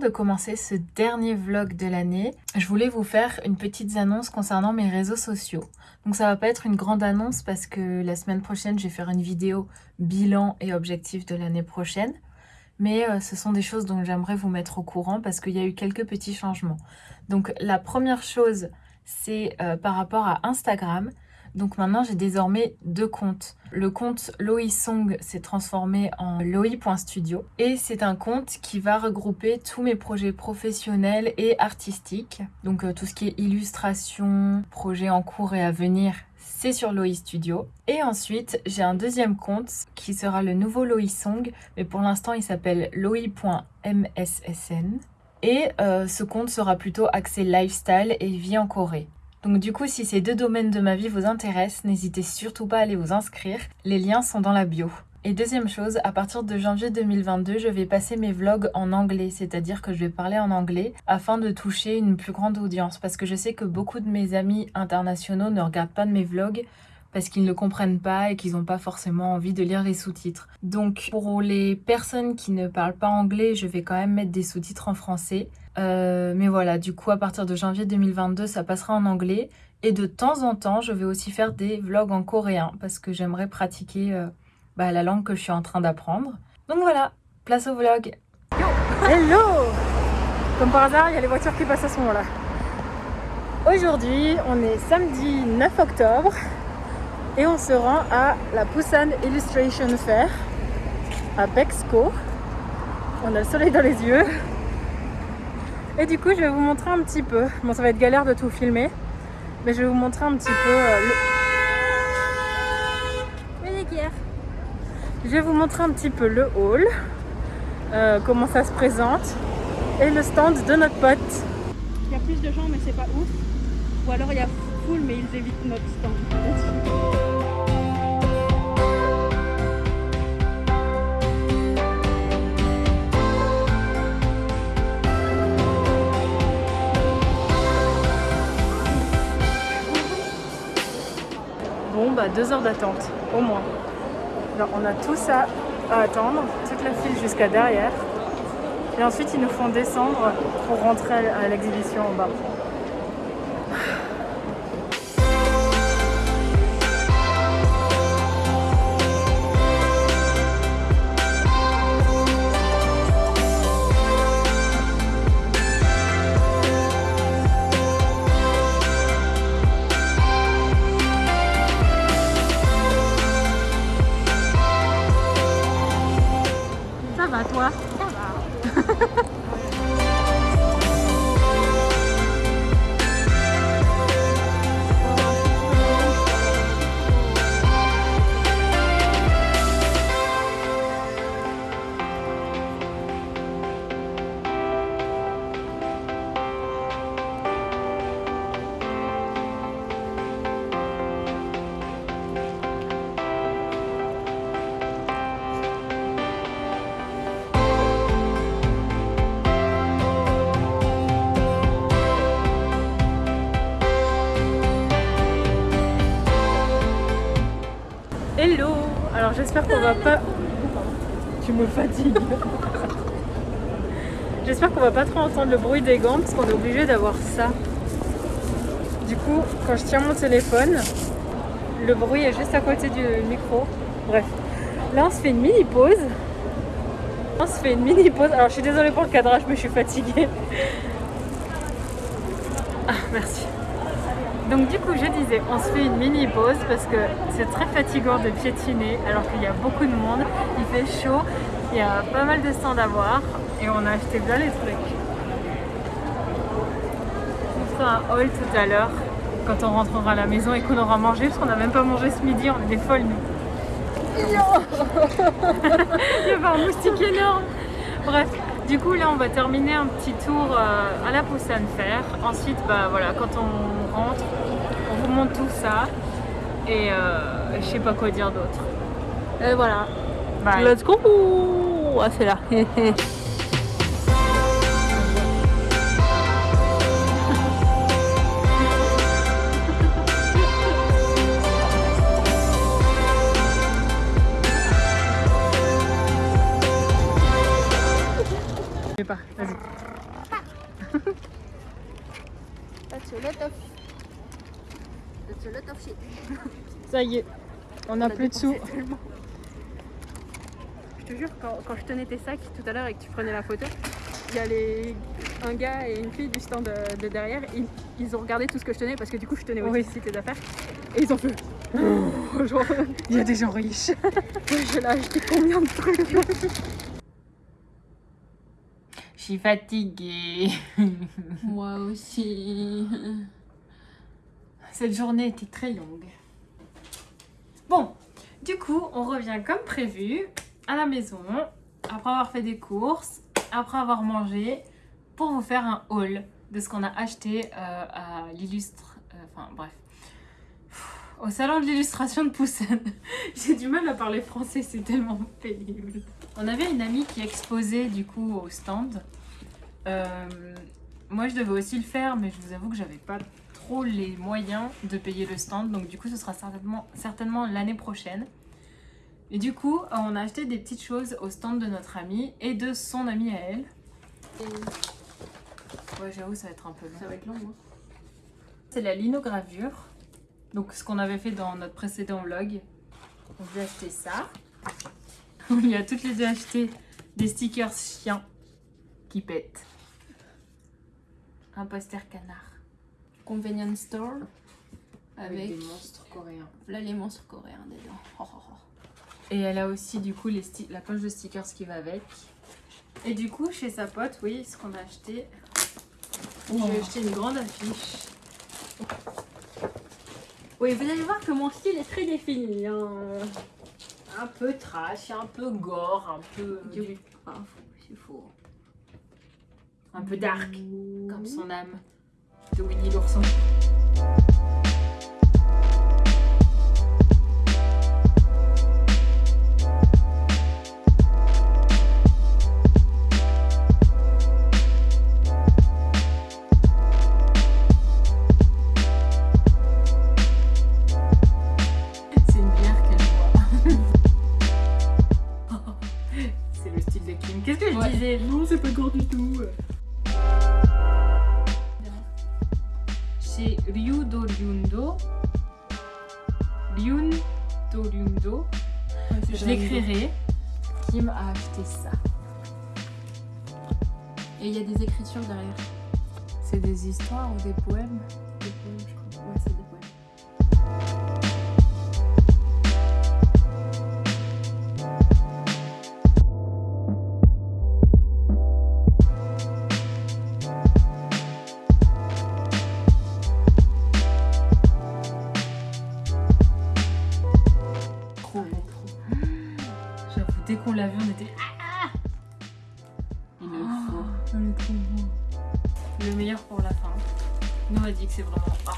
De commencer ce dernier vlog de l'année, je voulais vous faire une petite annonce concernant mes réseaux sociaux. Donc ça va pas être une grande annonce parce que la semaine prochaine, je vais faire une vidéo bilan et objectif de l'année prochaine. Mais euh, ce sont des choses dont j'aimerais vous mettre au courant parce qu'il y a eu quelques petits changements. Donc la première chose, c'est euh, par rapport à Instagram. Donc maintenant, j'ai désormais deux comptes. Le compte Song s'est transformé en Loi.studio et c'est un compte qui va regrouper tous mes projets professionnels et artistiques. Donc euh, tout ce qui est illustration, projets en cours et à venir, c'est sur Loi Studio. Et ensuite, j'ai un deuxième compte qui sera le nouveau Song, mais pour l'instant, il s'appelle loi.mssn. Et euh, ce compte sera plutôt axé lifestyle et vie en Corée. Donc du coup, si ces deux domaines de ma vie vous intéressent, n'hésitez surtout pas à aller vous inscrire. Les liens sont dans la bio. Et deuxième chose, à partir de janvier 2022, je vais passer mes vlogs en anglais, c'est-à-dire que je vais parler en anglais afin de toucher une plus grande audience. Parce que je sais que beaucoup de mes amis internationaux ne regardent pas de mes vlogs parce qu'ils ne comprennent pas et qu'ils n'ont pas forcément envie de lire les sous-titres. Donc pour les personnes qui ne parlent pas anglais, je vais quand même mettre des sous-titres en français. Euh, mais voilà, du coup à partir de janvier 2022, ça passera en anglais. Et de temps en temps, je vais aussi faire des vlogs en coréen parce que j'aimerais pratiquer euh, bah, la langue que je suis en train d'apprendre. Donc voilà, place au vlog. Yo Hello Comme par hasard, il y a les voitures qui passent à ce moment-là. Aujourd'hui, on est samedi 9 octobre et on se rend à la Busan Illustration Fair à Bexco. On a le soleil dans les yeux. Et du coup, je vais vous montrer un petit peu. Bon, ça va être galère de tout filmer, mais je vais vous montrer un petit peu euh, le... Je vais vous montrer un petit peu le hall, euh, comment ça se présente, et le stand de notre pote. Il y a plus de gens, mais c'est pas ouf. Ou alors il y a full, mais ils évitent notre stand. Bah, deux heures d'attente, au moins. On a tout ça à attendre, toute la file jusqu'à derrière. Et ensuite, ils nous font descendre pour rentrer à l'exhibition en bas. J'espère qu'on va pas... Tu me fatigues J'espère qu'on va pas trop entendre le bruit des gants parce qu'on est obligé d'avoir ça. Du coup, quand je tiens mon téléphone, le bruit est juste à côté du micro. Bref. Là, on se fait une mini pause. On se fait une mini pause. Alors, je suis désolée pour le cadrage, mais je suis fatiguée. Ah, merci. Donc du coup je disais, on se fait une mini pause parce que c'est très fatigant de piétiner alors qu'il y a beaucoup de monde, il fait chaud, il y a pas mal de stands à voir et on a acheté bien les trucs. On fera un haul tout à l'heure quand on rentrera à la maison et qu'on aura mangé parce qu'on n'a même pas mangé ce midi, on est des folles nous. il y avait un moustique énorme Bref, du coup là on va terminer un petit tour euh, à la Busan Fair. Ensuite bah voilà quand on rentre on vous montre tout ça et euh, je sais pas quoi dire d'autre. Et voilà. Let's go Ah c'est là Je pas, vas-y. That's a lot of... That's a lot of shit. Ça y est, on a On plus de sous. tellement. Je te jure, quand, quand je tenais tes sacs tout à l'heure et que tu prenais la photo, il y a les... un gars et une fille du stand de, de derrière, ils, ils ont regardé tout ce que je tenais parce que du coup je tenais aussi tes affaires et ils ont fait Oh, genre, il y a des gens riches. J'ai là acheté combien de trucs? Je suis fatiguée. Moi aussi. Cette journée était très longue. Bon, du coup, on revient comme prévu à la maison, après avoir fait des courses, après avoir mangé, pour vous faire un haul de ce qu'on a acheté euh, à l'illustre... euh, Enfin, bref. Au salon de l'illustration de Poussin. J'ai du mal à parler français, c'est tellement pénible. On avait une amie qui exposait du coup au stand. Euh, moi, je devais aussi le faire, mais je vous avoue que j'avais pas trop les moyens de payer le stand. Donc du coup, ce sera certainement, certainement l'année prochaine. Et du coup, on a acheté des petites choses au stand de notre amie et de son amie à elle. Ouais, j'avoue, ça va être un peu long. Ça va être long, hein. C'est la linogravure. Donc ce qu'on avait fait dans notre précédent vlog. On lui a acheté ça. On lui a toutes les deux acheté des stickers chiens qui pètent. Un poster canard. Convenience store. Avec, des monstres coréens. là les monstres coréens dedans. Oh, oh, oh. Et elle a aussi du coup les la poche de stickers qui va avec. Et du coup, chez sa pote, oui, ce qu'on a acheté. J'ai acheté une grande affiche. Oui, vous allez voir que mon style est très défini. hein. Un peu trash, un peu gore, un peu. Du- Ah, fou, c'est faux. Un peu dark, comme son âme de Winnie l'ourson. Ryun do Ryundo. Je l'écrirai. Kim a acheté ça. Et il y a des écritures derrière. C'est des histoires ou des poèmes? Des poèmes, je J'avoue, dès qu'on l'a vu, on était. Ah Il le faut. Le meilleur pour la fin. Nous a dit que c'est vraiment. Ah.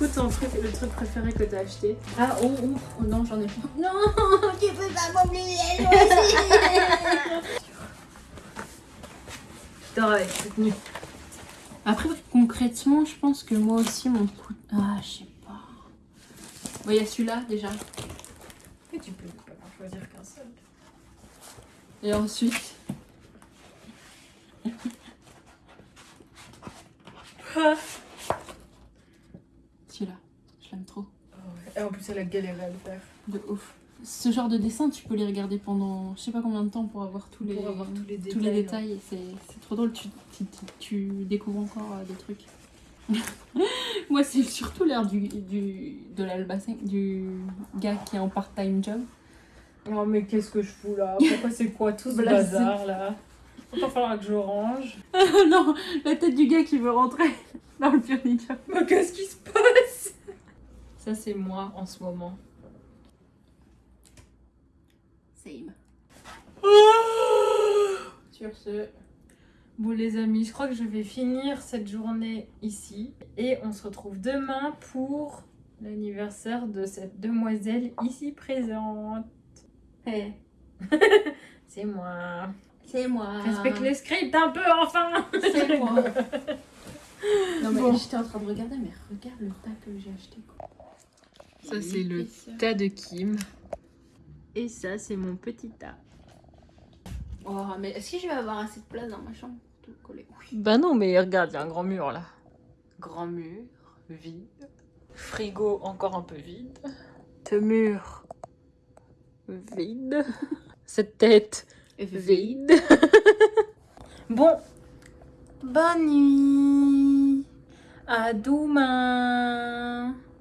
Coup, ton truc, le truc préféré que t'as acheté Ah, oh, oh, oh, non, j'en ai pas. Non, tu peux pas m'oublier. Je dors avec cette tenue. Après, concrètement, je pense que moi aussi, mon coup. Ah, je sais pas. Bon, il y a celui-là déjà. Tu peux pas choisir qu'un seul. Et ensuite. celui-là, je l'aime trop. Et en plus, elle a galéré à le faire. De ouf. Ce genre de dessin, tu peux les regarder pendant je sais pas combien de temps pour avoir tous les, Pour avoir tous les tous les détails. C'est c'est trop drôle, tu, tu, tu- tu découvres encore euh, des trucs. Moi, c'est surtout l'air du, du, de l'albacin, du gars qui est en part-time job. Oh, mais qu'est-ce que je fous là? Pourquoi c'est quoi tout ce bazar là? Il va falloir que je range. non, la tête du gars qui veut rentrer dans le pionnier. Mais qu'est-ce qui se passe? Ça, c'est moi en ce moment. Same. Sur ce, Bon les amis, je crois que je vais finir cette journée ici. Et on se retrouve demain pour l'anniversaire de cette demoiselle ici présente. hey, C'est moi. c'est moi. Respecte les scripts un peu enfin C'est moi. Non mais Bon. j'étais en train de regarder, mais regarde le tas que j'ai acheté. Quoi. Ça, c'est le tas de Kim. Et ça, c'est mon petit tas. Oh, mais est-ce que je vais avoir assez de place dans ma chambre pour tout coller? Oui. Bah non, mais regarde, il y a un grand mur là. Grand mur, vide. Frigo encore un peu vide. Ce mur, vide. Cette tête, vide. bon, bonne nuit. À demain.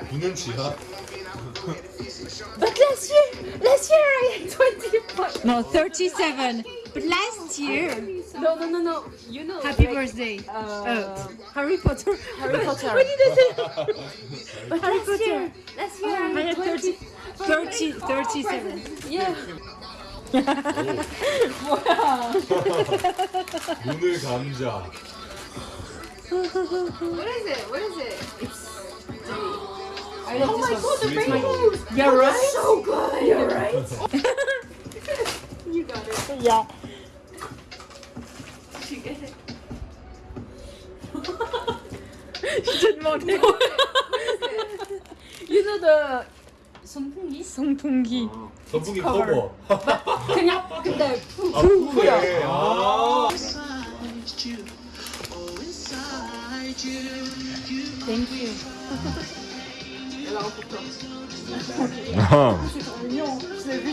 9년치야? But last year, last year I had 25. No, 37. But last year, No, no, no, no. You know. happy like, birthday. Uh, Harry Potter. Harry Potter. What did I say? But Harry last Potter. year, last year I I had had 20. 30, 37. Yeah. 눈을 감자. What is it? What is it? It's. I love oh my god, the rainbows! You're right. So good! You're right. you got it. Yeah. Did you get it? Je te demandais. You know the 선풍기? 송풍기. 선풍기 커버. 그냥 근데 푸. 아, 푸네. 아. Thank you. Alors pour toi. C'est trop mignon. Je l'ai vu.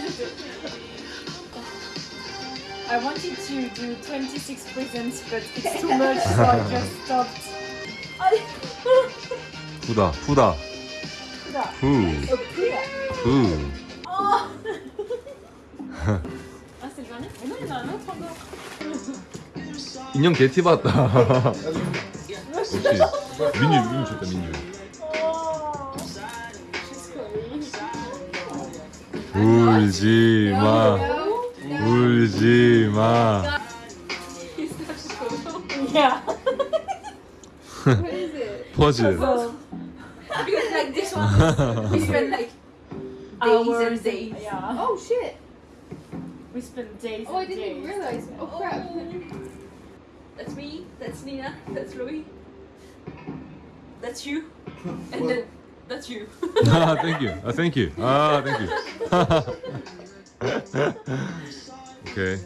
I wanted to do 26 presents, but it's too much, so I just stopped. 푸다, 푸다. 푸. 푸. Ah, c'est le dernier Mais non, il y en a un autre encore. 인형 개티 봤다. 역시 민유 민유 좋다 민유. 울지 마. 울지 마. Yeah. What is it? 퍼즐. Because like this one, we spend like days Hours. and days. Yeah. Oh shit! We spent days Oh, I and didn't even days. realize. Oh crap! That's me. That's Nina. That's Louis. That's you. And then That's you. ah, thank you. Ah, thank you. Ah, thank you. okay.